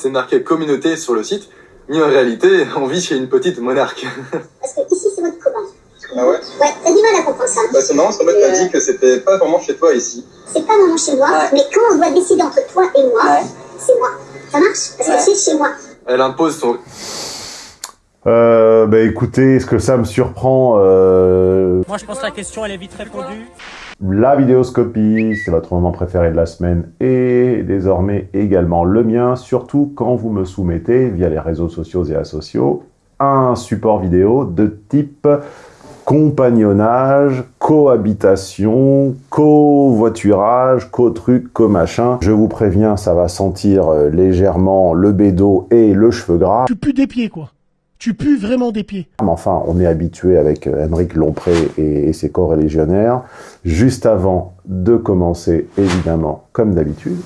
C'est marqué communauté sur le site, mais en réalité, on vit chez une petite monarque. Parce que ici, c'est votre copain. Ah ouais Ouais, t'as du mal à comprendre ça. Bah c'est marrant, parce qu'en fait, t'as dit que c'était pas vraiment chez toi ici. C'est pas vraiment chez moi, mais quand on doit décider entre toi et moi, c'est moi. Ça marche Parce que c'est chez moi. Elle impose son Euh, bah écoutez, est-ce que ça me surprend euh, Moi, je pense que la question, elle est vite répondue. La vidéoscopie, c'est votre moment préféré de la semaine et désormais également le mien, surtout quand vous me soumettez via les réseaux sociaux et asociaux un support vidéo de type compagnonnage, cohabitation, covoiturage, co-truc, co-machin. Je vous préviens, ça va sentir euh, légèrement le bédo et le cheveu gras. Tu pues des pieds, quoi. Tu pues vraiment des pieds. Mais enfin, on est habitué avec euh, Émeric Lompré et, et ses co-religionnaires. Juste avant de commencer, évidemment, comme d'habitude,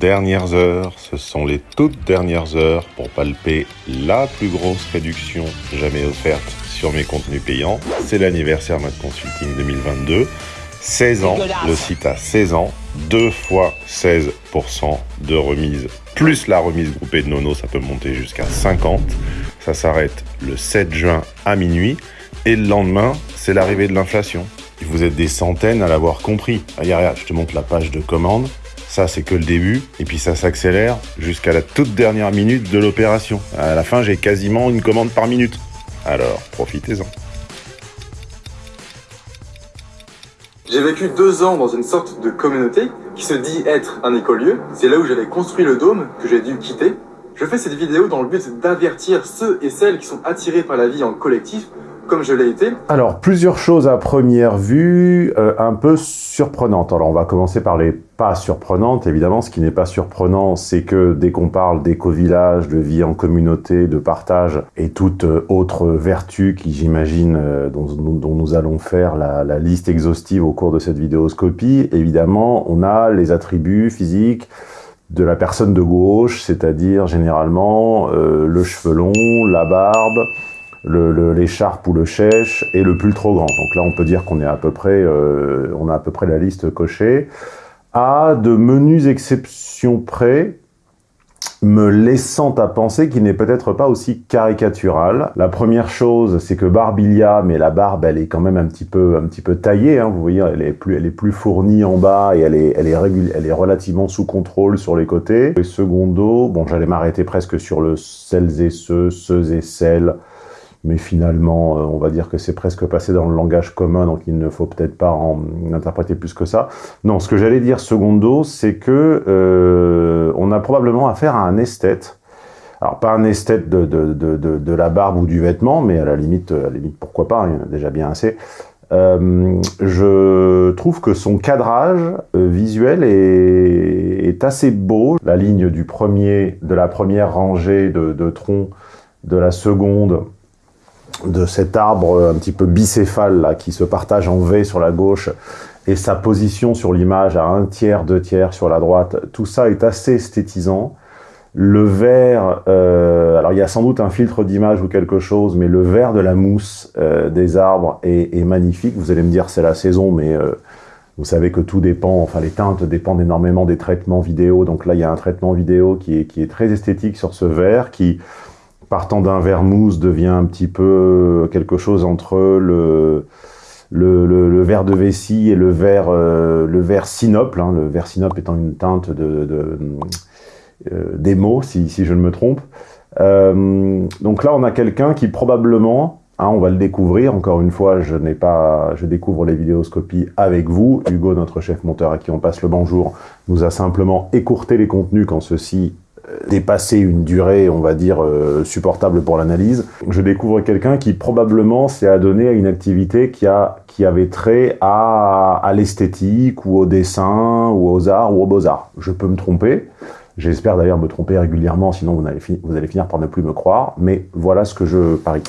Dernières heures, ce sont les toutes dernières heures pour palper la plus grosse réduction jamais offerte sur mes contenus payants. C'est l'anniversaire Mode Consulting 2022. 16 ans, le site a 16 ans, deux fois 16% de remise, plus la remise groupée de Nono, ça peut monter jusqu'à 50. Ça s'arrête le 7 juin à minuit, et le lendemain, c'est l'arrivée de l'inflation. Vous êtes des centaines à l'avoir compris. Regarde, regarde, je te montre la page de commande. Ça, c'est que le début, et puis ça s'accélère jusqu'à la toute dernière minute de l'opération. À la fin, j'ai quasiment une commande par minute. Alors, profitez-en. J'ai vécu deux ans dans une sorte de communauté qui se dit être un écolieu. C'est là où j'avais construit le dôme que j'ai dû quitter. Je fais cette vidéo dans le but d'avertir ceux et celles qui sont attirés par la vie en collectif, comme je l'ai été. Alors, plusieurs choses à première vue, euh, un peu surprenantes. Alors, on va commencer par les pas surprenantes. Évidemment, ce qui n'est pas surprenant, c'est que dès qu'on parle d'éco-village, de vie en communauté, de partage et toute euh, autre vertu qui, j'imagine, euh, dont, nous allons faire la, liste exhaustive au cours de cette vidéoscopie, évidemment, on a les attributs physiques, de la personne de gauche, c'est-à-dire généralement le cheveu long, la barbe, l'écharpe ou le chèche et le pull trop grand. Donc là, on peut dire qu'on est à peu près, euh, a à peu près la liste cochée. À de menus exceptions près, me laissant à penser qu'il n'est peut-être pas aussi caricatural. La première chose, c'est que Barbilia, mais la barbe, elle est quand même un petit peu, un petit peu taillée, hein, vous voyez, elle est plus, elle est plus fournie en bas et elle est relativement sous contrôle sur les côtés. Et secondo, bon, j'allais m'arrêter presque sur le celles et ceux, ceux et celles, mais finalement, euh, on va dire que c'est presque passé dans le langage commun, donc il ne faut peut-être pas en interpréter plus que ça. Non, ce que j'allais dire secondo, c'est que euh, on a probablement affaire à un esthète. Alors, pas un esthète de, de, de, de, la barbe ou du vêtement, mais à la limite, à la limite pourquoi pas, il y en a déjà bien assez. Euh, je trouve que son cadrage visuel est, est, assez beau. La ligne du premier, de la première rangée de, de troncs, de la seconde, de cet arbre un petit peu bicéphale là, qui se partage en V sur la gauche et sa position sur l'image à un tiers, deux tiers sur la droite, tout ça est assez esthétisant. Le vert, euh, alors il y a sans doute un filtre d'image ou quelque chose, mais le vert de la mousse euh, des arbres est, est, magnifique. Vous allez me dire c'est la saison, mais euh, vous savez que tout dépend, enfin les teintes dépendent énormément des traitements vidéo. Donc là il y a un traitement vidéo qui est, qui est très esthétique sur ce vert, qui partant d'un verre mousse, devient un petit peu quelque chose entre le, le, verre de vessie et le verre, euh, le verre sinople, hein, le verre sinople étant une teinte de, de euh, des mots, si, si, je ne me trompe. Euh, donc là, on a quelqu'un qui probablement, hein, on va le découvrir, encore une fois, je n'ai pas, je découvre les vidéoscopies avec vous. Hugo, notre chef monteur à qui on passe le bonjour, nous a simplement écourté les contenus quand ceux-ci dépasser une durée, on va dire, euh, supportable pour l'analyse. Je découvre quelqu'un qui probablement s'est adonné à une activité qui, a, qui avait trait à, l'esthétique ou au dessin ou aux arts ou aux beaux-arts. Je peux me tromper. J'espère d'ailleurs me tromper régulièrement, sinon vous allez, vous allez finir par ne plus me croire. Mais voilà ce que je parie.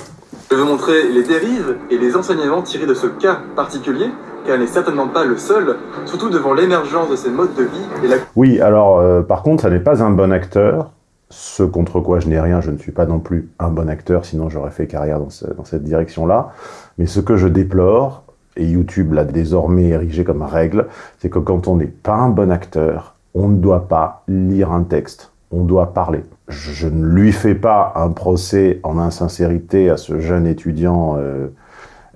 Je veux montrer les dérives et les enseignements tirés de ce cas particulier, car elle n'est certainement pas le seul, surtout devant l'émergence de ces modes de vie. Et la... Oui, alors euh, par contre, ça n'est pas un bon acteur, ce contre quoi je n'ai rien, je ne suis pas non plus un bon acteur, sinon j'aurais fait carrière dans cette direction-là. Mais ce que je déplore, et YouTube l'a désormais érigé comme règle, c'est que quand on n'est pas un bon acteur, on ne doit pas lire un texte, on doit parler. Je ne lui fais pas un procès en insincérité à ce jeune étudiant euh,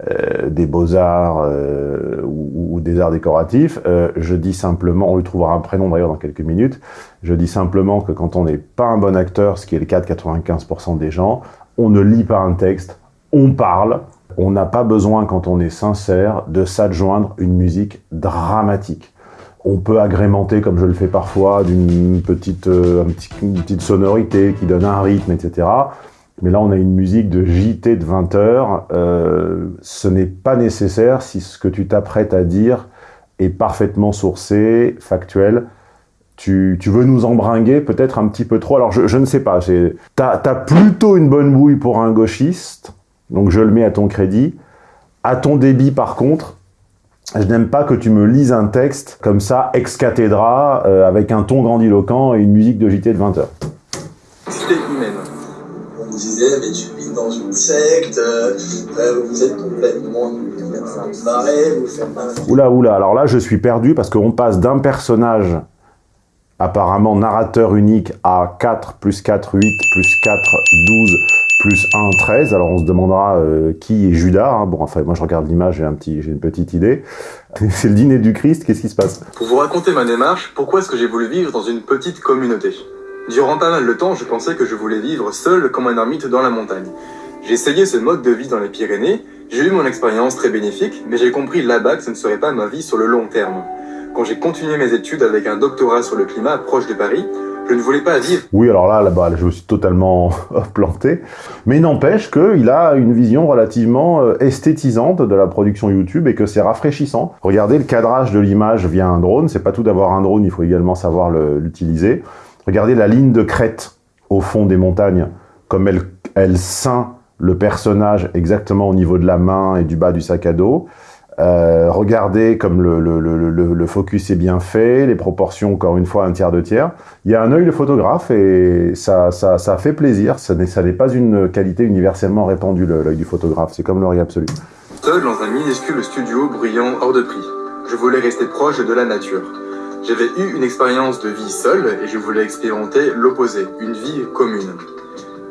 euh, des beaux-arts euh, ou, des arts décoratifs. Euh, je dis simplement, on lui trouvera un prénom d'ailleurs dans quelques minutes, je dis simplement que quand on n'est pas un bon acteur, ce qui est le cas de 95% des gens, on ne lit pas un texte, on parle, on n'a pas besoin, quand on est sincère, de s'adjoindre une musique dramatique. On peut agrémenter, comme je le fais parfois, d'une petite, petite sonorité qui donne un rythme, etc. Mais là, on a une musique de JT de 20 heures. Euh, ce n'est pas nécessaire si ce que tu t'apprêtes à dire est parfaitement sourcé, factuel. Tu, tu veux nous embringuer peut-être un petit peu trop? Alors, je, ne sais pas. Tu as, plutôt une bonne bouille pour un gauchiste, donc je le mets à ton crédit. À ton débit, par contre, je n'aime pas que tu me lises un texte comme ça, ex cathedra, euh, avec un ton grandiloquent et une musique de JT de 20 heures. Cité humaine. On me disait, mais tu vis dans une secte, euh, vous êtes complètement barré, vous faites un... Oula, oula, alors là, je suis perdu parce qu'on passe d'un personnage apparemment narrateur unique à 4 plus 4, 8 plus 4, 12 plus 1, 13. Alors on se demandera euh, qui est Judas. Hein. Bon, enfin, moi je regarde l'image, j'ai un petit, j'ai une petite idée. C'est le dîner du Christ, qu'est-ce qui se passe? Pour vous raconter ma démarche, pourquoi est-ce que j'ai voulu vivre dans une petite communauté? Durant pas mal de temps, je pensais que je voulais vivre seul comme un ermite dans la montagne. J'ai essayé ce mode de vie dans les Pyrénées, j'ai eu mon expérience très bénéfique, mais j'ai compris là-bas que ce ne serait pas ma vie sur le long terme. Quand j'ai continué mes études avec un doctorat sur le climat proche de Paris, je ne voulais pas vivre. Oui, alors là, là-bas, je me suis totalement planté. Mais n'empêche qu'il a une vision relativement euh, esthétisante de la production YouTube et que c'est rafraîchissant. Regardez le cadrage de l'image via un drone. C'est pas tout d'avoir un drone, il faut également savoir l'utiliser. Regardez la ligne de crête au fond des montagnes, comme elle, elle ceint le personnage exactement au niveau de la main et du bas du sac à dos. Euh, regardez comme le, le, le, le, focus est bien fait, les proportions, encore une fois, un tiers, deux tiers. Il y a un œil de photographe et ça, ça, ça fait plaisir. Ça n'est pas une qualité universellement répandue, l'œil du photographe. C'est comme l'oreille absolue. Seul dans un minuscule studio bruyant hors de prix. Je voulais rester proche de la nature. J'avais eu une expérience de vie seule et je voulais expérimenter l'opposé, une vie commune.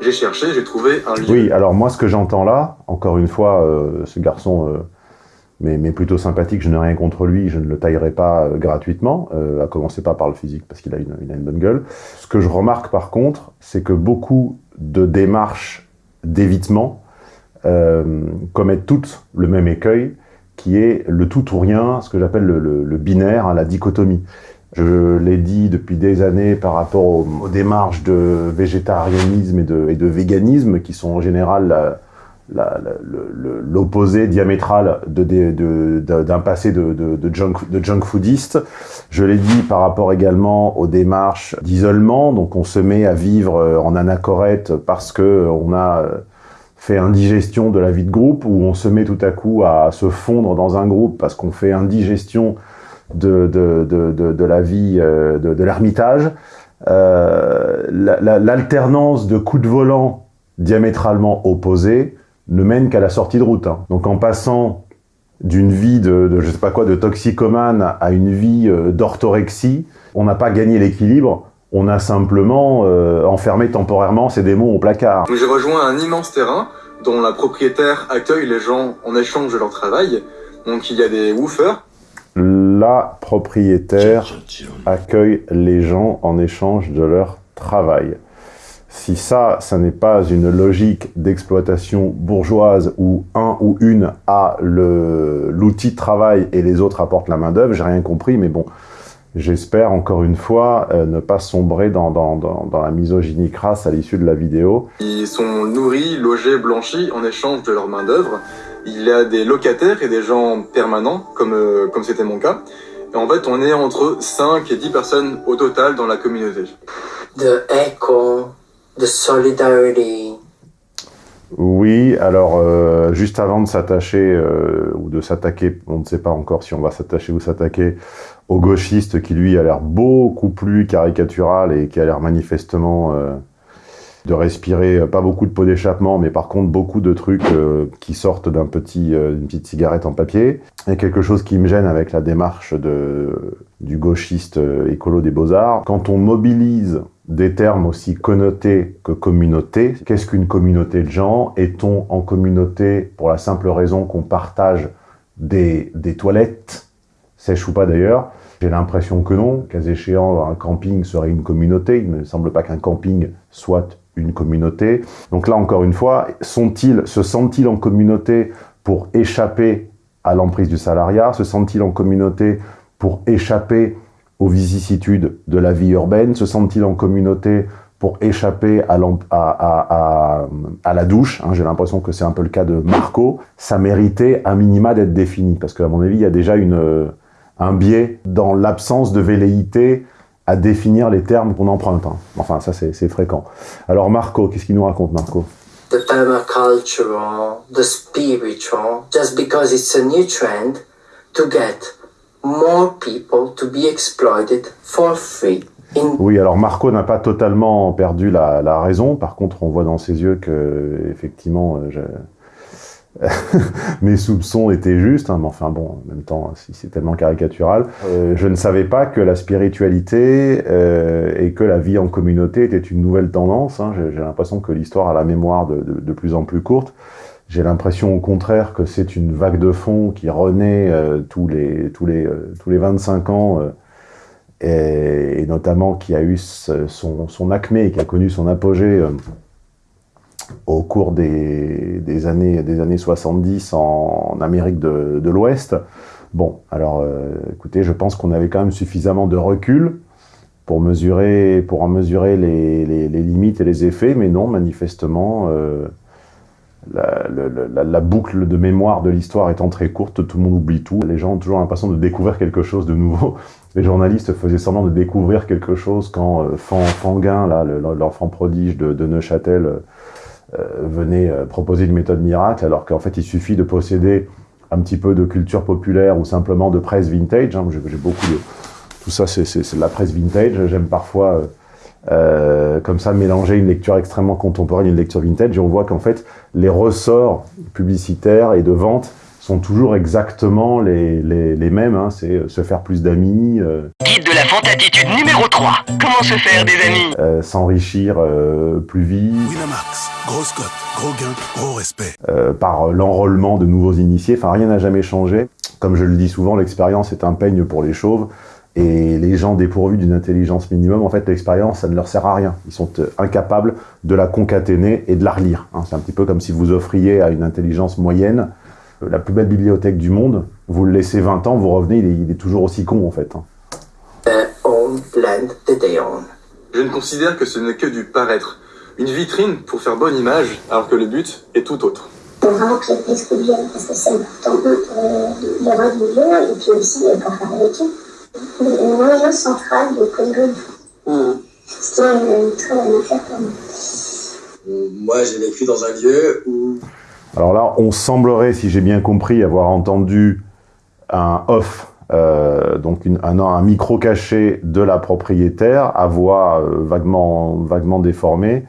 J'ai cherché, j'ai trouvé un lieu. Oui, alors moi, ce que j'entends là, encore une fois, euh, ce garçon... Euh, mais, plutôt sympathique, je n'ai rien contre lui, je ne le taillerai pas euh, gratuitement, euh, à commencer pas par le physique, parce qu'il a a une bonne gueule. Ce que je remarque par contre, c'est que beaucoup de démarches d'évitement commettent toutes le même écueil, qui est le tout ou rien, ce que j'appelle le, binaire, hein, la dichotomie. Je l'ai dit depuis des années par rapport aux, démarches de végétarianisme et de, véganisme, qui sont en général... L'opposé diamétral d'un passé de, de, junk, de junk foodiste. Je l'ai dit par rapport également aux démarches d'isolement, donc on se met à vivre euh, en anachorète parce que on a euh, fait indigestion de la vie de groupe, ou on se met tout à coup à se fondre dans un groupe parce qu'on fait indigestion de, de, de, de, la vie euh, de, de l'ermitage. Euh, L'alternance de coups de volant diamétralement opposés ne mène qu'à la sortie de route. Hein. Donc en passant d'une vie de, de, je sais pas quoi, de toxicomane à une vie euh, d'orthorexie, on n'a pas gagné l'équilibre, on a simplement euh, enfermé temporairement ces démons au placard. J'ai rejoint un immense terrain dont la propriétaire accueille les gens en échange de leur travail. Donc il y a des woofers. La propriétaire accueille les gens en échange de leur travail. Si ça, ça n'est pas une logique d'exploitation bourgeoise où un ou une a l'outil de travail et les autres apportent la main d'œuvre, j'ai rien compris, mais bon, j'espère encore une fois euh, ne pas sombrer dans, dans, dans, dans, la misogynie crasse à l'issue de la vidéo. Ils sont nourris, logés, blanchis en échange de leur main d'œuvre. Il y a des locataires et des gens permanents, comme euh, comme c'était mon cas. Et en fait, on est entre 5 et 10 personnes au total dans la communauté. The echo de solidarity. Oui, alors euh, juste avant de s'attacher euh, ou de s'attaquer, on ne sait pas encore si on va s'attacher ou s'attaquer au gauchiste qui lui a l'air beaucoup plus caricatural et qui a l'air manifestement euh, de respirer pas beaucoup de pots d'échappement, mais par contre beaucoup de trucs qui sortent d'un petit, d'une petite cigarette en papier. A quelque chose qui me gêne avec la démarche du gauchiste écolo des beaux-arts. Quand on mobilise des termes aussi connotés que communauté, qu'est-ce qu'une communauté de gens? Est-on en communauté pour la simple raison qu'on partage des, des toilettes, sèches ou pas d'ailleurs? J'ai l'impression que non. Cas échéant, un camping serait une communauté. Il ne me semble pas qu'un camping soit une communauté. Donc là, encore une fois, sont-ils, se sentent-ils en communauté pour échapper à l'emprise du salariat? Se sentent-ils en communauté pour échapper aux vicissitudes de la vie urbaine Se sentent-ils en communauté pour échapper à, à, à, la douche hein, J'ai l'impression que c'est un peu le cas de Marco. Ça méritait un minima d'être défini, parce qu'à mon avis, il y a déjà une, un biais dans l'absence de velléité à définir les termes qu'on emprunte. Hein. Enfin, ça, c'est fréquent. Alors, Marco, qu'est-ce qu'il nous raconte, Marco? The permacultural, the spiritual, just because it's a new trend to get more people to be exploited for free. Oui, alors Marco n'a pas totalement perdu la, raison. Par contre, on voit dans ses yeux que, effectivement, euh, je, mes soupçons étaient justes, hein, mais enfin bon, en même temps, si c'est tellement caricatural. Euh, je ne savais pas que la spiritualité euh, et que la vie en communauté était une nouvelle tendance. Hein. J'ai l'impression que l'histoire a la mémoire de, de, plus en plus courte. J'ai l'impression au contraire que c'est une vague de fond qui renaît euh, tous, les, tous, les, euh, tous les 25 ans, euh, et, notamment qui a eu son, son acmé et qui a connu son apogée au cours des, des, années, des années 70 en, en Amérique de, de l'Ouest. Bon, alors écoutez, je pense qu'on avait quand même suffisamment de recul pour mesurer, pour en mesurer les, les, limites et les effets, mais non, manifestement, la, boucle de mémoire de l'histoire étant très courte, tout le monde oublie tout. Les gens ont toujours l'impression de découvrir quelque chose de nouveau. Les journalistes faisaient semblant de découvrir quelque chose quand euh, Fanguin, l'enfant prodige de, Neuchâtel, euh, venait euh, proposer une méthode miracle, alors qu'en fait, il suffit de posséder un petit peu de culture populaire ou simplement de presse vintage. Hein. J'ai beaucoup de... Tout ça, c'est de la presse vintage. J'aime parfois, euh, euh, comme ça, mélanger une lecture extrêmement contemporaine et une lecture vintage. Et on voit qu'en fait, les ressorts publicitaires et de vente sont toujours exactement les, les, les mêmes. Hein. C'est se faire plus d'amis. Euh, Guide de la attitude numéro 3. Comment se faire des amis? Euh, S'enrichir euh, plus vite. Winamax, grosse cote, gros gain, gros respect. Euh, par l'enrôlement de nouveaux initiés. Enfin, rien n'a jamais changé. Comme je le dis souvent, l'expérience est un peigne pour les chauves. Et les gens dépourvus d'une intelligence minimum, en fait, l'expérience, ça ne leur sert à rien. Ils sont incapables de la concaténer et de la relire. Hein. C'est un petit peu comme si vous offriez à une intelligence moyenne la plus belle bibliothèque du monde, vous le laissez 20 ans, vous revenez, il est, il est toujours aussi con, en fait. Hein. Je ne considère que ce n'est que du paraître, une vitrine pour faire bonne image, alors que le but est tout autre. Il faut vraiment que les parce que c'est important pour droit du et puis aussi pour faire avec eux. L'enjeu central de Congo, c'était une très bonne affaire pour moi. Moi, j'ai vécu dans un lieu où... Alors là, on semblerait, si j'ai bien compris, avoir entendu un off euh, donc une, un, un, micro caché de la propriétaire à voix euh, vaguement, vaguement déformée.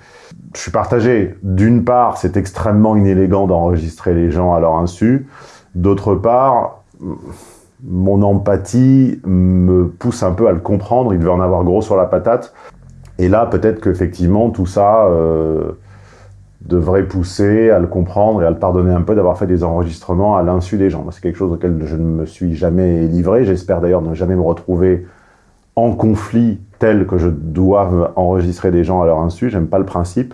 Je suis partagé. D'une part, c'est extrêmement inélégant d'enregistrer les gens à leur insu. D'autre part, mon empathie me pousse un peu à le comprendre. Il devait en avoir gros sur la patate. Et là, peut-être qu'effectivement, tout ça... Euh, devrait pousser à le comprendre et à le pardonner un peu d'avoir fait des enregistrements à l'insu des gens. C'est quelque chose auquel je ne me suis jamais livré. J'espère d'ailleurs ne jamais me retrouver en conflit tel que je dois enregistrer des gens à leur insu. J'aime pas le principe.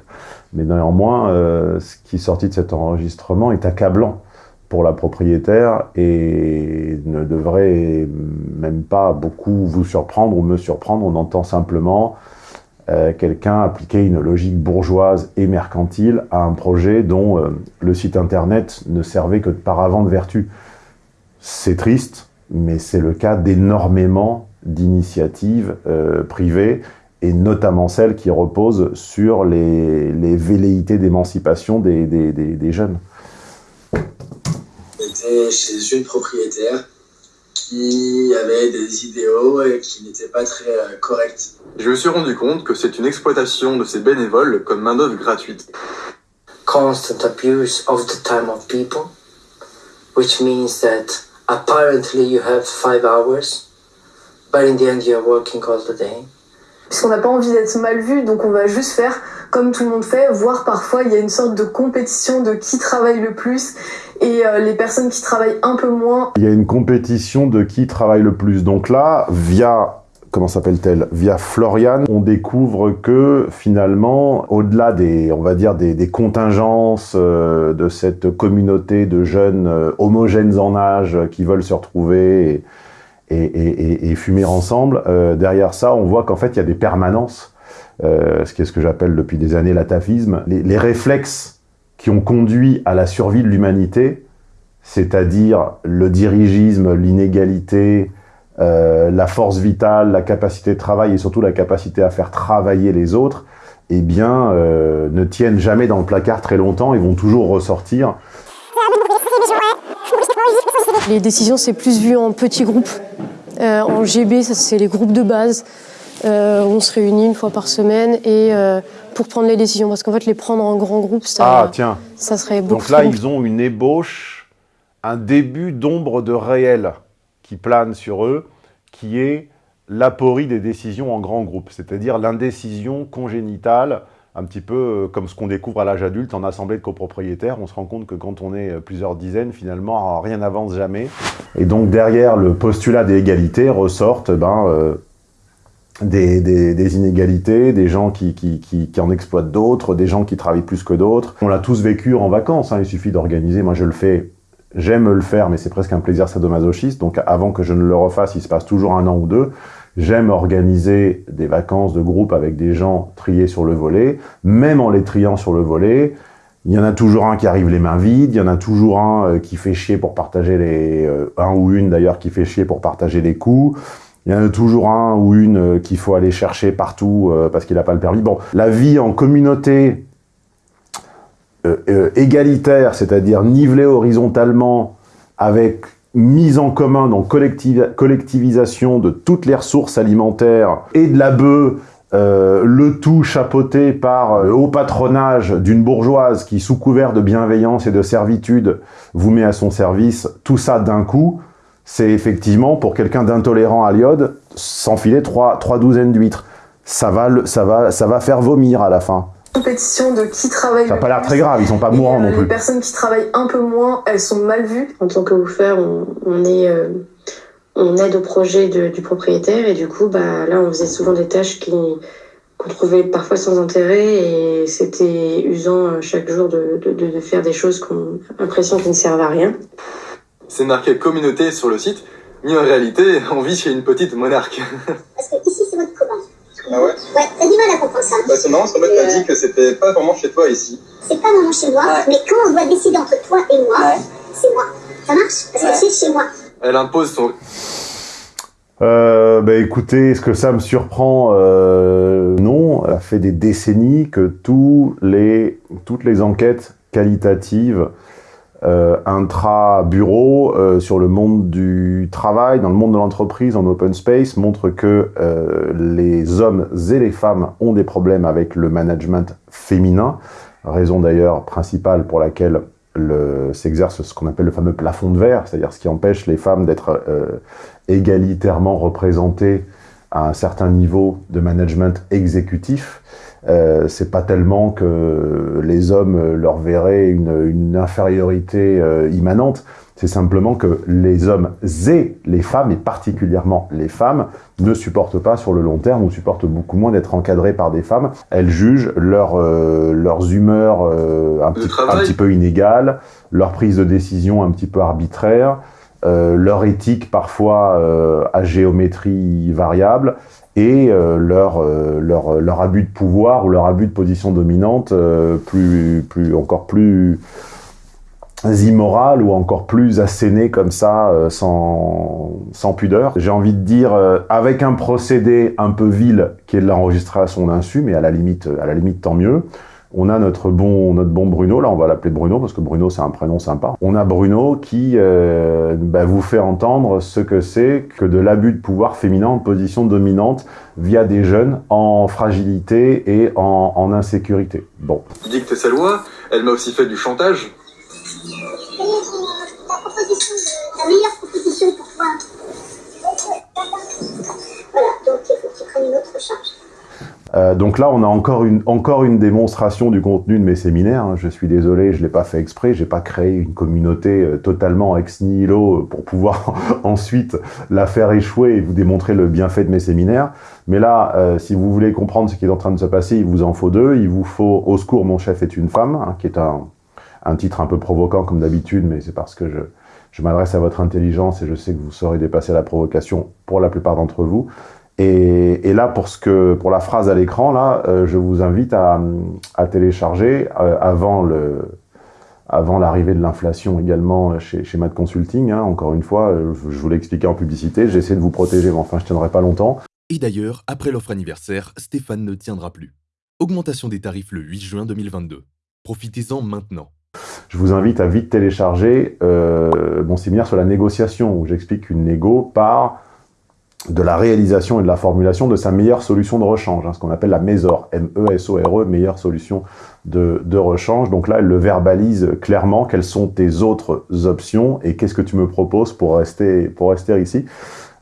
Mais néanmoins, euh, ce qui est sorti de cet enregistrement est accablant pour la propriétaire et ne devrait même pas beaucoup vous surprendre ou me surprendre. On entend simplement euh, quelqu'un appliquait une logique bourgeoise et mercantile à un projet dont euh, le site internet ne servait que de paravent de vertu. C'est triste, mais c'est le cas d'énormément d'initiatives euh, privées, et notamment celles qui reposent sur les, velléités d'émancipation des, jeunes. J'étais chez une propriétaire qui avait des idéaux et qui n'étaient pas très euh, corrects. Je me suis rendu compte que c'est une exploitation de ces bénévoles comme main-d'œuvre gratuite. Constant abuse of the time of people, which means that apparently you have five hours, but in the end you're working all the day. Puisqu'on n'a pas envie d'être mal vu, donc on va juste faire comme tout le monde fait, voire parfois il y a une sorte de compétition de qui travaille le plus et euh, les personnes qui travaillent un peu moins. Il y a une compétition de qui travaille le plus. Donc là, via comment s'appelle-t-elle? Via Florian, on découvre que finalement, au-delà des, on va dire, des, des contingences euh, de cette communauté de jeunes euh, homogènes en âge qui veulent se retrouver et, fumer ensemble, derrière ça, on voit qu'en fait, il y a des permanences, euh, ce qui est ce que j'appelle depuis des années l'atafisme, les, réflexes qui ont conduit à la survie de l'humanité, c'est-à-dire le dirigisme, l'inégalité, euh, la force vitale, la capacité de travail et surtout la capacité à faire travailler les autres, eh bien, euh, ne tiennent jamais dans le placard très longtemps et vont toujours ressortir. Les décisions, c'est plus vu en petits groupes. En GB, c'est les groupes de base. Euh, on se réunit une fois par semaine et euh, pour prendre les décisions, parce qu'en fait, les prendre en grand groupe, ça, Ah, tiens. ça serait beaucoup Donc là, ils ont une ébauche, un début d'ombre de réel qui plane sur eux, qui est l'aporie des décisions en grand groupe, c'est-à-dire l'indécision congénitale, un petit peu euh, comme ce qu'on découvre à l'âge adulte en assemblée de copropriétaires. On se rend compte que quand on est plusieurs dizaines, finalement, rien n'avance jamais. Et donc derrière le postulat des égalités ressortent ben, euh, des, des- des inégalités, des gens qui, qui, qui- qui en exploitent d'autres, des gens qui travaillent plus que d'autres. On l'a tous vécu en vacances, hein, il suffit d'organiser. Moi, je le fais, j'aime le faire, mais c'est presque un plaisir sadomasochiste. Donc, avant que je ne le refasse, il se passe toujours un an ou deux. J'aime organiser des vacances de groupe avec des gens triés sur le volet. Même en les triant sur le volet, il y en a toujours un qui arrive les mains vides, il y en a toujours un euh, qui fait chier pour partager les... euh, un ou une d'ailleurs qui fait chier pour partager les coups. Il y en a toujours un ou une euh, qu'il faut aller chercher partout euh, parce qu'il n'a pas le permis. Bon, la vie en communauté euh, égalitaire, c'est-à-dire nivelée horizontalement avec mise en commun, donc collectiv- collectivisation de toutes les ressources alimentaires et de la bœuf, le tout chapeauté par le haut patronage d'une bourgeoise qui, sous couvert de bienveillance et de servitude, vous met à son service, tout ça d'un coup, c'est effectivement, pour quelqu'un d'intolérant à l'iode, s'enfiler trois, trois douzaines d'huîtres. Ça va, ça, va, ça va faire vomir à la fin. Compétition de qui travaille Ça n'a pas l'air très grave, ils sont pas mourants euh, non Les plus. personnes qui travaillent un peu moins, elles sont mal vues. En tant que woofer, on, on est, euh, on aide au projet de- du propriétaire et du coup, bah, là, on faisait souvent des tâches qui qu'on trouvait parfois sans intérêt et c'était usant euh, chaque jour de, de, faire des choses qu'on a l'impression qui ne servent à rien. C'est marqué communauté sur le site, mais en réalité, on vit chez une petite monarque. Parce que ici, c'est votre commun. Ah ouais Ouais, t'as du mal à comprendre ça. Bah c'est marrant, parce qu'en fait, t'as dit que c'était pas vraiment chez toi ici. C'est pas vraiment chez moi, mais quand on doit décider entre toi et moi, c'est moi. Ça marche Parce que c'est chez moi. Elle impose son... Euh, bah écoutez, est-ce que ça me surprend? Euh, Non, ça fait des décennies que tous les, toutes les enquêtes qualitatives euh, intra-bureau euh, sur le monde du travail, dans le monde de l'entreprise, en open space, montrent que euh, les hommes et les femmes ont des problèmes avec le management féminin, raison d'ailleurs principale pour laquelle le- s'exerce ce qu'on appelle le fameux plafond de verre, c'est-à-dire ce qui empêche les femmes d'être euh, égalitairement représentées à un certain niveau de management exécutif. Euh, c'est pas tellement que les hommes leur verraient une, une infériorité euh, immanente, c'est simplement que les hommes et les femmes, et particulièrement les femmes, ne supportent pas sur le long terme ou supportent beaucoup moins d'être encadrées par des femmes. Elles jugent leur, euh, leurs humeurs euh, un, petit, un petit peu inégales, leur prise de décision un petit peu arbitraire, euh, leur éthique parfois euh, à géométrie variable et euh, leur, euh, leur, leur abus de pouvoir ou leur abus de position dominante euh, plus, plus, encore plus immoral ou encore plus asséné comme ça, euh, sans, sans pudeur. J'ai envie de dire, euh, avec un procédé un peu vil qui est de l'enregistrer à son insu, mais à la limite, à la limite tant mieux, On a notre bon, notre bon Bruno, là on va l'appeler Bruno parce que Bruno c'est un prénom sympa. On a Bruno qui euh, bah, vous fait entendre ce que c'est que de l'abus de pouvoir féminin en position dominante via des jeunes en fragilité et en, en insécurité. Bon. Il dicte sa loi, elle m'a aussi fait du chantage. La meilleure proposition pour toi. Voilà, donc il faut que tu prennes une autre charge. Euh, donc là, on a encore une, encore une démonstration du contenu de mes séminaires. hein. Je suis désolé, je l'ai pas fait exprès. J'ai pas créé une communauté euh, totalement ex nihilo pour pouvoir ensuite la faire échouer et vous démontrer le bienfait de mes séminaires. Mais là, euh, si vous voulez comprendre ce qui est en train de se passer, il vous en faut deux. Il vous faut Au secours, mon chef est une femme, hein, qui est un, un titre un peu provoquant comme d'habitude, mais c'est parce que je, je m'adresse à votre intelligence et je sais que vous saurez dépasser la provocation pour la plupart d'entre vous. Et, et là, pour, ce que, pour la phrase à l'écran, là, euh, je vous invite à, à télécharger euh, avant le avant l'arrivée de l'inflation également chez, chez Mad Consulting. hein. encore une fois, euh, je, je vous l'ai expliqué en publicité, j'essaie de vous protéger, mais enfin, je tiendrai pas longtemps. Et d'ailleurs, après l'offre anniversaire, Stéphane ne tiendra plus. Augmentation des tarifs le 8 juin 2022. Profitez-en maintenant. Je vous invite à vite télécharger euh, mon séminaire sur la négociation, où j'explique qu'une négo part de la réalisation et de la formulation de sa meilleure solution de rechange, hein, ce qu'on appelle la MESOR, M-E-S-O-R-E, meilleure solution de, de rechange. Donc là, elle le verbalise clairement, quelles sont tes autres options et qu'est-ce que tu me proposes pour rester, pour rester ici.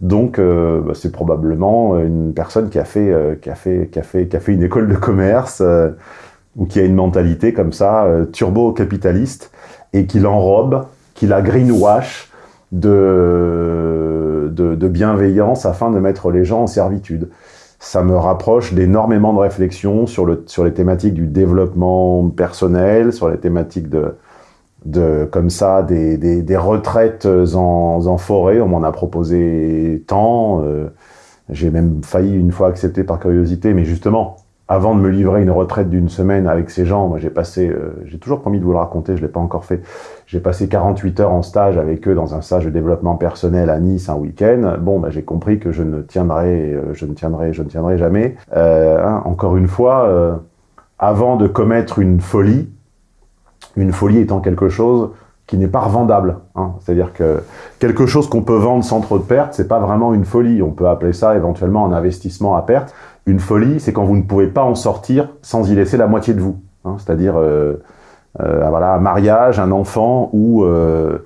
Donc, euh, bah, c'est probablement une personne qui a fait, euh, qui a fait, qui a fait, qui a fait une école de commerce euh, ou qui a une mentalité comme ça, turbo-capitaliste, et qui l'enrobe, qui la greenwash de, de, bienveillance afin de mettre les gens en servitude. Ça me rapproche d'énormément de réflexions sur, le, sur les thématiques du développement personnel, sur les thématiques de, de comme ça, des, des, retraites en, en forêt. On m'en a proposé tant. euh, J'ai même failli une fois accepter par curiosité, mais justement, avant de me livrer une retraite d'une semaine avec ces gens, moi j'ai passé, euh, j'ai toujours promis de vous le raconter, je l'ai pas encore fait, j'ai passé 48 heures en stage avec eux dans un stage de développement personnel à Nice un week-end. Bon, bah, j'ai compris que je ne tiendrai, euh, je ne tiendrai, je ne tiendrai jamais. Euh, hein, encore une fois, avant de commettre une folie, une folie étant quelque chose qui n'est pas revendable. Hein. C'est-à-dire que quelque chose qu'on peut vendre sans trop de pertes, c'est pas vraiment une folie. On peut appeler ça éventuellement un investissement à perte. Une folie, c'est quand vous ne pouvez pas en sortir sans y laisser la moitié de vous. hein. C'est-à-dire, euh, euh, voilà, un mariage, un enfant ou euh,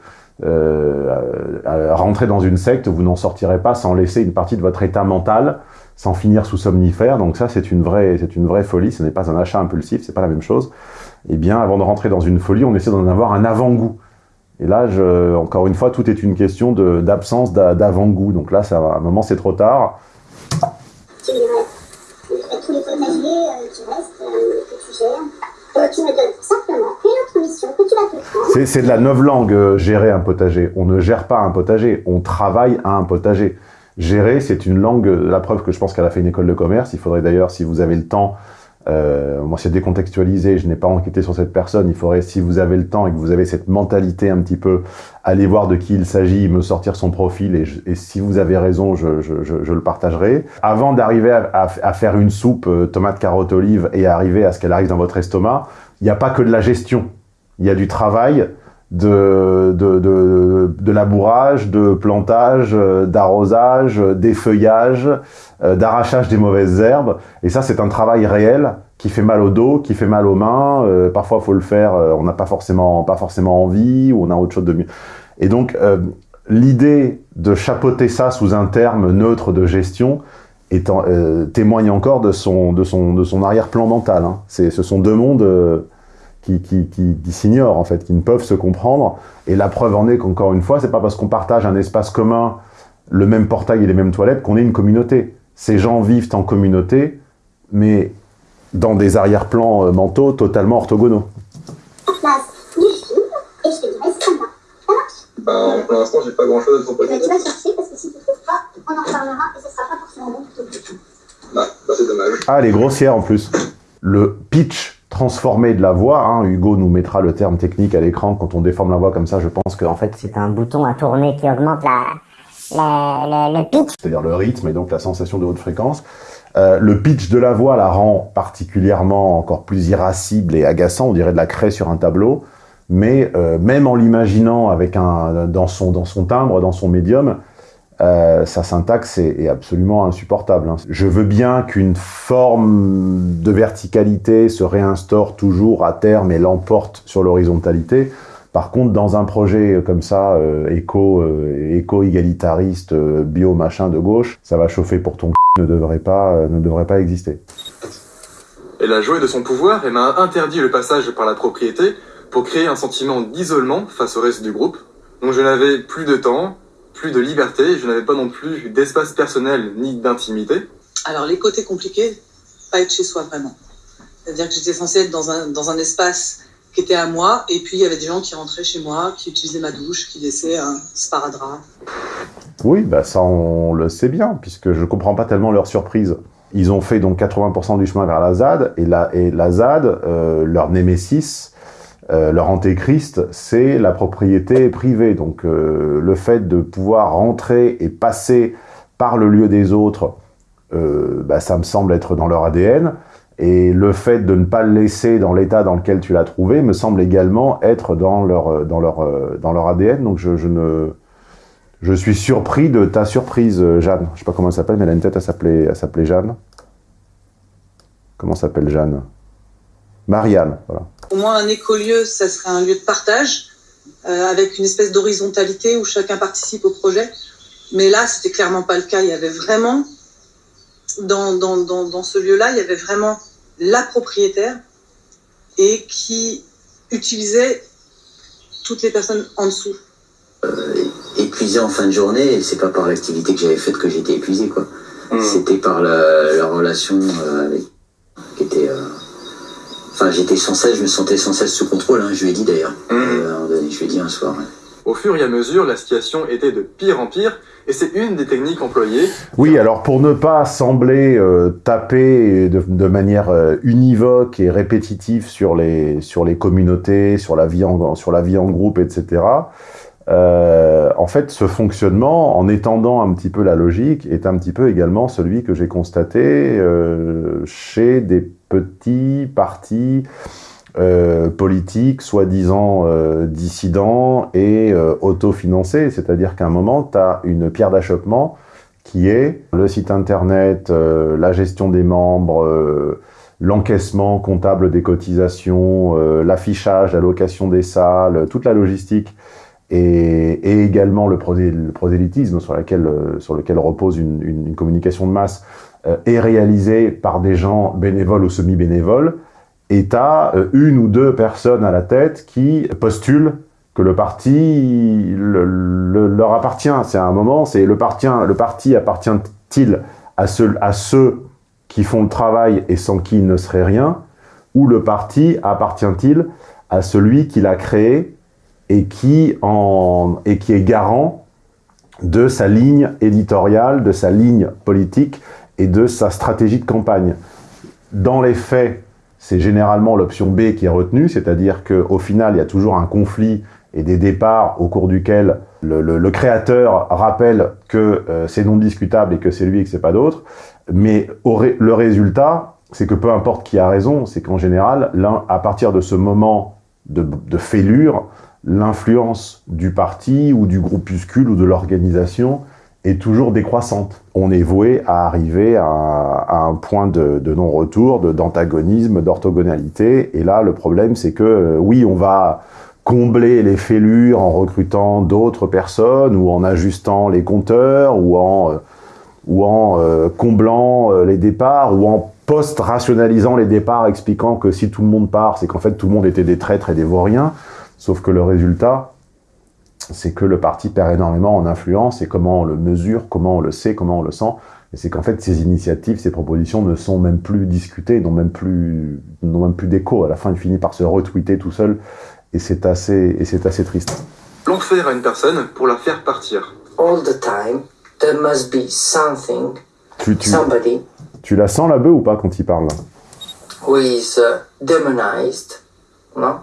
rentrer dans une secte, vous n'en sortirez pas sans laisser une partie de votre état mental, sans finir sous somnifère. Donc ça, c'est une vraie, c'est une vraie folie. Ce n'est pas un achat impulsif, c'est pas la même chose. Eh bien, avant de rentrer dans une folie, on essaie d'en avoir un avant-goût. Et là, encore une fois, tout est une question d'absence d'a- d'avant-goût. Donc là, ça, à un moment, c'est trop tard. Tu lirais euh, tous les potagers euh, qui restent, euh, que Euh, tu simplement une tu. C'est de la novlangue, euh, gérer un potager. On ne gère pas un potager, on travaille à un potager. Gérer, c'est une langue, euh, la preuve que je pense qu'elle a fait une école de commerce. Il faudrait d'ailleurs, si vous avez le temps, euh, moi c'est décontextualisé, je n'ai pas enquêté sur cette personne, il faudrait, si vous avez le temps et que vous avez cette mentalité un petit peu, aller voir de qui il s'agit, me sortir son profil, et, si vous avez raison, je, le partagerai. Avant d'arriver à faire une soupe euh, tomate, carotte, olive, et arriver à ce qu'elle arrive dans votre estomac, il n'y a pas que de la gestion. Il y a du travail, de, de, de, labourage, de plantage, euh, d'arrosage, euh, d'effeuillage, euh, d'arrachage des mauvaises herbes. Et ça, c'est un travail réel qui fait mal au dos, qui fait mal aux mains. Euh, parfois, faut le faire, on n'a pas forcément, pas forcément envie, ou on a autre chose de mieux. Et donc, l'idée de chapeauter ça sous un terme neutre de gestion témoigne encore de son, de son, de son arrière-plan mental. Hein. Ce sont deux mondes... qui, qui, qui, qui s'ignorent en fait, qui ne peuvent se comprendre. Et la preuve en est qu'encore une fois, c'est pas parce qu'on partage un espace commun, le même portail et les mêmes toilettes, qu'on est une communauté. Ces gens vivent en communauté, mais dans des arrière-plans euh, mentaux totalement orthogonaux. Place du film et je te dirai ce qu'on a. Ça marche Ben, pour l'instant, j'ai pas grand chose à te proposer. ben, Tu vas chercher parce que si tu ne trouves pas, on en reparlera et ce sera pas forcément bon pour tout. Bah, bah, c'est dommage. Ah, elle est grossière en plus. Le pitch transformé de la voix, hein, Hugo nous mettra le terme technique à l'écran quand on déforme la voix comme ça, je pense que... En fait, c'est un bouton à tourner qui augmente la, le, le pitch. C'est-à-dire le rythme et donc la sensation de haute fréquence. Euh, le pitch de la voix la rend particulièrement encore plus irascible et agaçant, on dirait de la craie sur un tableau, mais euh, même en l'imaginant avec un dans son dans son timbre, dans son médium, euh, sa syntaxe est, absolument insupportable. hein. Je veux bien qu'une forme de verticalité se réinstaure toujours à terme et l'emporte sur l'horizontalité. Par contre, dans un projet comme ça, euh, éco, euh, éco-égalitariste, euh, bio-machin de gauche, ça va chauffer pour ton c*** ne devrait pas, euh, ne devrait pas exister. Elle a joué de son pouvoir et m'a interdit le passage par la propriété pour créer un sentiment d'isolement face au reste du groupe. Donc je n'avais plus de temps, plus de liberté, je n'avais pas non plus d'espace personnel ni d'intimité. Alors, les côtés compliqués, pas être chez soi vraiment. C'est-à-dire que j'étais censée être dans un, dans un espace qui était à moi, et puis il y avait des gens qui rentraient chez moi, qui utilisaient ma douche, qui laissaient un sparadrap. Oui, bah ça on le sait bien, puisque je comprends pas tellement leur surprise. Ils ont fait donc 80% du chemin vers la ZAD, et la, et la ZAD, euh, leur némésis, euh, leur antéchrist, c'est la propriété privée. Donc euh, le fait de pouvoir rentrer et passer par le lieu des autres, euh, bah, ça me semble être dans leur ADN. Et le fait de ne pas le laisser dans l'état dans lequel tu l'as trouvé me semble également être dans leur, dans leur, dans leur ADN. Donc je, je ne... Je suis surpris de ta surprise, Jeanne. Je sais pas comment elle s'appelle, mais elle a une tête à s'appeler Jeanne. Comment s'appelle Jeanne? Marianne, voilà. Au moins, un écolieu, ça serait un lieu de partage, euh, avec une espèce d'horizontalité où chacun participe au projet. Mais là, c'était clairement pas le cas. Il y avait vraiment, dans, dans, dans, dans ce lieu-là, il y avait vraiment la propriétaire et qui utilisait toutes les personnes en dessous. épuisé en fin de journée, et c'est pas par l'activité que j'avais faite que j'étais épuisé, quoi. C'était par la, la relation euh, avec. qui était. Euh, Enfin, j'étais sans cesse, je me sentais sans cesse sous contrôle, hein, je lui ai dit d'ailleurs. Euh, moment donné, je lui ai dit un soir. ouais. Au fur et à mesure, la situation était de pire en pire, et c'est une des techniques employées. Oui, alors pour ne pas sembler euh, taper de, de manière euh, univoque et répétitive sur les, sur les communautés, sur la vie en, sur la vie en groupe, etc., euh, en fait, ce fonctionnement, en étendant un petit peu la logique, est un petit peu également celui que j'ai constaté euh, chez des petits partis euh, politiques, soi-disant euh, dissidents et euh. C'est-à-dire qu'à un moment, tu as une pierre d'achoppement qui est le site internet, euh, la gestion des membres, euh, l'encaissement comptable des cotisations, euh, l'affichage, la location des salles, toute la logistique et, également le, prosé- le prosélytisme sur, lequel repose une, communication de masse est réalisé par des gens bénévoles ou semi-bénévoles, et tu as une ou deux personnes à la tête qui postulent que le parti le- le- leur appartient. C'est un moment, c'est le parti, appartient-il à ceux, à ceux qui font le travail et sans qui il ne serait rien, ou le parti appartient-il à celui qui l'a créé et et qui est garant de sa ligne éditoriale, de sa ligne politique et de sa stratégie de campagne. Dans les faits, c'est généralement l'option B qui est retenue, c'est-à-dire qu'au final, il y a toujours un conflit et des départs au cours duquel le, créateur rappelle que euh, c'est non discutable et que c'est lui et que c'est pas d'autre. Mais le résultat, c'est que peu importe qui a raison, c'est qu'en général, à partir de ce moment de fêlure, l'influence du parti ou du groupuscule ou de l'organisation est toujours décroissante. On est voué à arriver à, un point de, non-retour, d'antagonisme, d'orthogonalité. Et là, le problème, c'est que euh, oui, on va combler les fêlures en recrutant d'autres personnes ou en ajustant les compteurs ou en, euh, ou en euh, comblant les départs ou en post-rationalisant les départs, expliquant que si tout le monde part, c'est qu'en fait tout le monde était des traîtres et des vauriens. Sauf que le résultat, c'est que le parti perd énormément en influence et comment on le mesure, comment on le sait, comment on le sent. Et c'est qu'en fait, ces initiatives, ces propositions ne sont même plus discutées, n'ont même plus, n'ont même plus d'écho. À la fin, il finit par se retweeter tout seul. Et c'est assez, et c'est assez triste. L'enfer à une personne pour la faire partir. All the time, there must be something, Tu, tu, somebody tu la sens la bœuf ou pas quand il parle? Who is uh, demonized, no?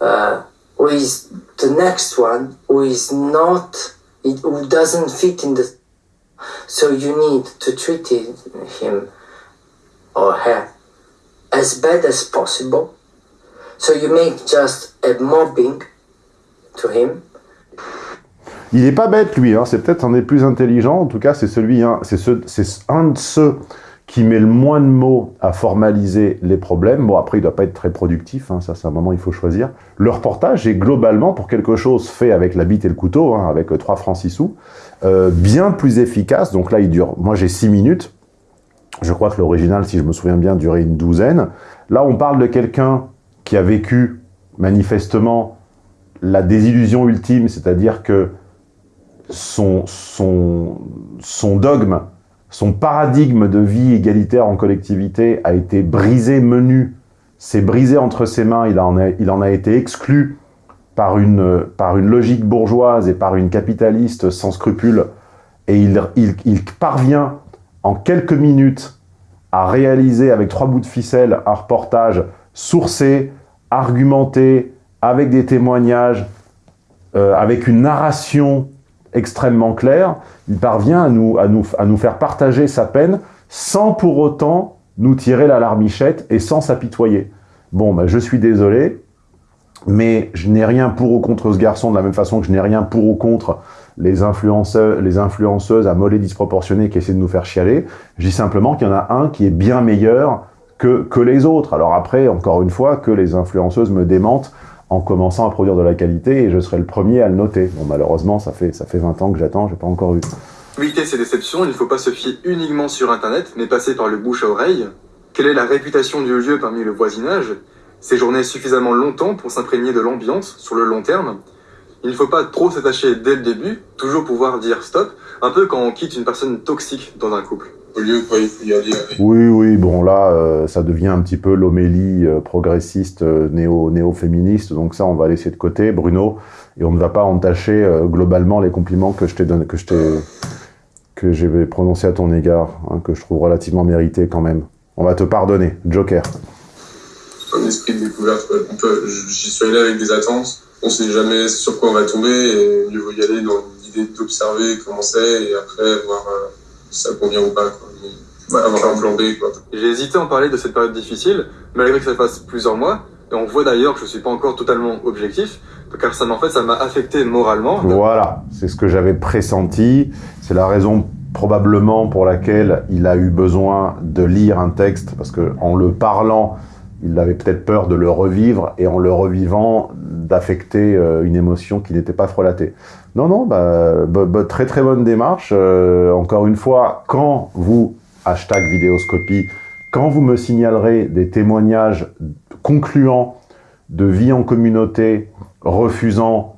Uh, who is the next one who is not who doesn't fit in the. So you need to treat him or her as bad as possible. So you make just a mobbing to him. Il est pas bête, lui, hein. c'est peut-être un des plus intelligents, en tout cas, c'est celui, hein, c'est ce- un de ceux qui met le moins de mots à formaliser les problèmes. Bon, après, il doit pas être très productif, hein, ça, c'est un moment, il faut choisir. Le reportage est globalement, pour quelque chose fait avec la bite et le couteau, hein, avec euh, 3 francs 6 sous, euh, bien plus efficace. Donc là, il dure, moi j'ai 6 minutes, je crois que l'original, si je me souviens bien, durait une douzaine. Là, on parle de quelqu'un qui a vécu, manifestement, la désillusion ultime, c'est-à-dire que son, son, son dogme, son paradigme de vie égalitaire en collectivité a été brisé menu, s'est brisé entre ses mains, il en a, été exclu par une, logique bourgeoise et par une capitaliste sans scrupules, et il parvient en quelques minutes à réaliser avec trois bouts de ficelle un reportage sourcé, argumenté, avec des témoignages, euh, avec une narration extrêmement claire, il parvient à nous, faire partager sa peine sans pour autant nous tirer la larmichette et sans s'apitoyer. Bon, bah, je suis désolé, mais je n'ai rien pour ou contre ce garçon, de la même façon que je n'ai rien pour ou contre les influenceurs, les influenceuses à mollet disproportionné qui essaient de nous faire chialer. Je dis simplement qu'il y en a un qui est bien meilleur que, que les autres. Alors après, encore une fois, que les influenceuses me démentent en commençant à produire de la qualité et je serai le premier à le noter. Bon, malheureusement, ça fait, ça fait 20 ans que j'attends, j'ai pas encore eu. Éviter ces déceptions, il ne faut pas se fier uniquement sur Internet, mais passer par le bouche à oreille. Quelle est la réputation du lieu parmi le voisinage? Séjourner suffisamment longtemps pour s'imprégner de l'ambiance sur le long terme. Il ne faut pas trop s'attacher dès le début, toujours pouvoir dire stop, un peu quand on quitte une personne toxique dans un couple. Au lieu, quoi, il faut y aller avec. Oui, oui, bon là, euh, ça devient un petit peu l'homélie euh, progressiste euh, néo, néo-féministe, donc ça, on va laisser de côté, Bruno, et on ne va pas entacher euh, globalement les compliments que je t'ai donné, que je t'ai, que j'ai prononcés à ton égard, hein, que je trouve relativement mérités quand même. On va te pardonner, Joker. un esprit de découverte. J'y suis allé avec des attentes. On sait jamais sur quoi on va tomber et mieux vaut y aller dans l'idée d'observer comment c'est et après voir ça convient ou pas. Quoi. Avoir un plan B. J'ai hésité à en parler de cette période difficile, malgré que ça fasse plusieurs mois, et on voit d'ailleurs que je suis pas encore totalement objectif, car ça m'a en fait, ça m'a affecté moralement. Voilà, c'est ce que j'avais pressenti. C'est la raison probablement pour laquelle il a eu besoin de lire un texte, parce que en le parlant, il avait peut-être peur de le revivre, et en le revivant, d'affecter euh, une émotion qui n'était pas frelatée. Non, non, bah, très très bonne démarche. Euh, encore une fois, quand vous, hashtag vidéoscopie, quand vous me signalerez des témoignages concluants de vie en communauté, refusant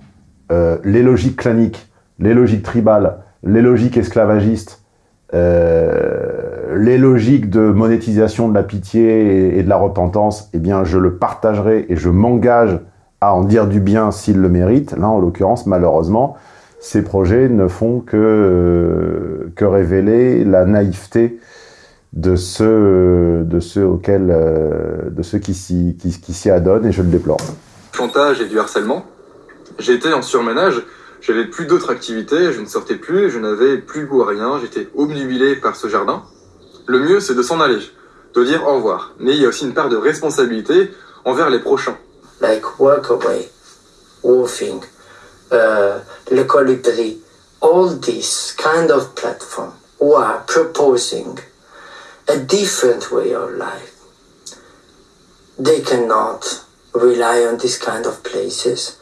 euh, les logiques claniques, les logiques tribales, les logiques esclavagistes, euh, les logiques de monétisation de la pitié et, et de la repentance, eh bien, je le partagerai et je m'engage à en dire du bien s'il le mérite. Là, en l'occurrence, malheureusement, ces projets ne font que, euh, que révéler la naïveté de ceux, de ceux auxquels, euh, de ceux qui s'y qui, qui adonnent, et je le déplore. chantage et du harcèlement. J'étais en surménage, j'avais plus d'autres activités, je ne sortais plus, je n'avais plus goût à rien, j'étais obnubilé par ce jardin. Le mieux, c'est de s'en aller, de dire au revoir. Mais il y a aussi une part de responsabilité envers les prochains. Like Workaway, Wolfing, uh, Le Colibri, all these kind of platform who are proposing a different way of life. They cannot rely on these kind of places.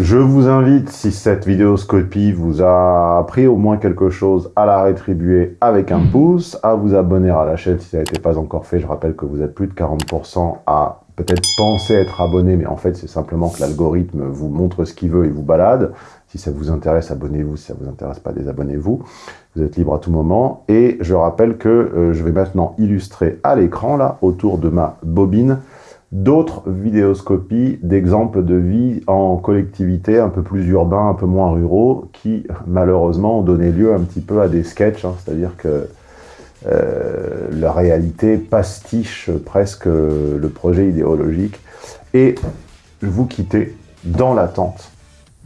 Je vous invite, si cette vidéoscopie vous a appris au moins quelque chose, à la rétribuer avec un pouce, à vous abonner à la chaîne si ça n'était pas encore fait. Je rappelle que vous êtes plus de 40% à peut-être penser être abonné, mais en fait c'est simplement que l'algorithme vous montre ce qu'il veut et vous balade. Si ça vous intéresse, abonnez-vous. Si ça vous intéresse pas, désabonnez-vous. Vous êtes libre à tout moment. Et je rappelle que euh, je vais maintenant illustrer à l'écran, là, autour de ma bobine, d'autres vidéoscopies d'exemples de vie en collectivité, un peu plus urbains, un peu moins ruraux, qui malheureusement ont donné lieu un petit peu à des sketchs, hein, c'est-à-dire que euh, la réalité pastiche presque le projet idéologique. Et vous quittez dans l'attente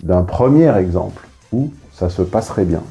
d'un premier exemple où ça se passerait bien.